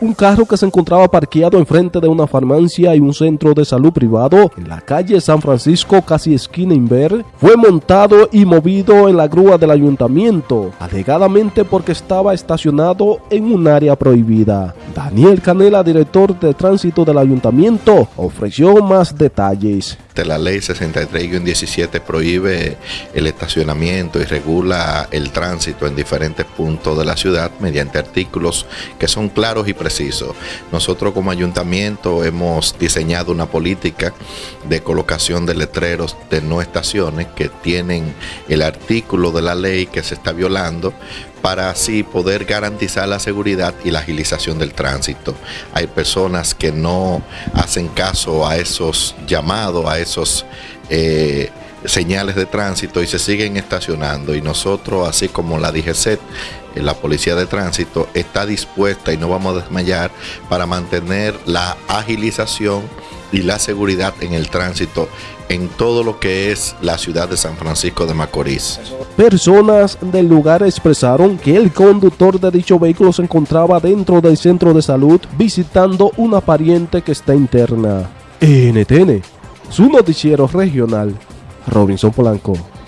un carro que se encontraba parqueado enfrente de una farmacia y un centro de salud privado en la calle San Francisco, casi esquina Inver, fue montado y movido en la grúa del ayuntamiento, alegadamente porque estaba estacionado en un área prohibida. Daniel Canela, director de tránsito del ayuntamiento, ofreció más detalles. La ley 63-17 prohíbe el estacionamiento y regula el tránsito en diferentes puntos de la ciudad mediante artículos que son claros y precisos. Nosotros como ayuntamiento hemos diseñado una política de colocación de letreros de no estaciones que tienen el artículo de la ley que se está violando para así poder garantizar la seguridad y la agilización del tránsito. Hay personas que no hacen caso a esos llamados, a esos eh, señales de tránsito y se siguen estacionando y nosotros, así como la DGCET, eh, la Policía de Tránsito, está dispuesta y no vamos a desmayar para mantener la agilización y la seguridad en el tránsito en todo lo que es la ciudad de San Francisco de Macorís. Personas del lugar expresaron que el conductor de dicho vehículo se encontraba dentro del centro de salud visitando una pariente que está interna. NTN, su noticiero regional, Robinson Polanco.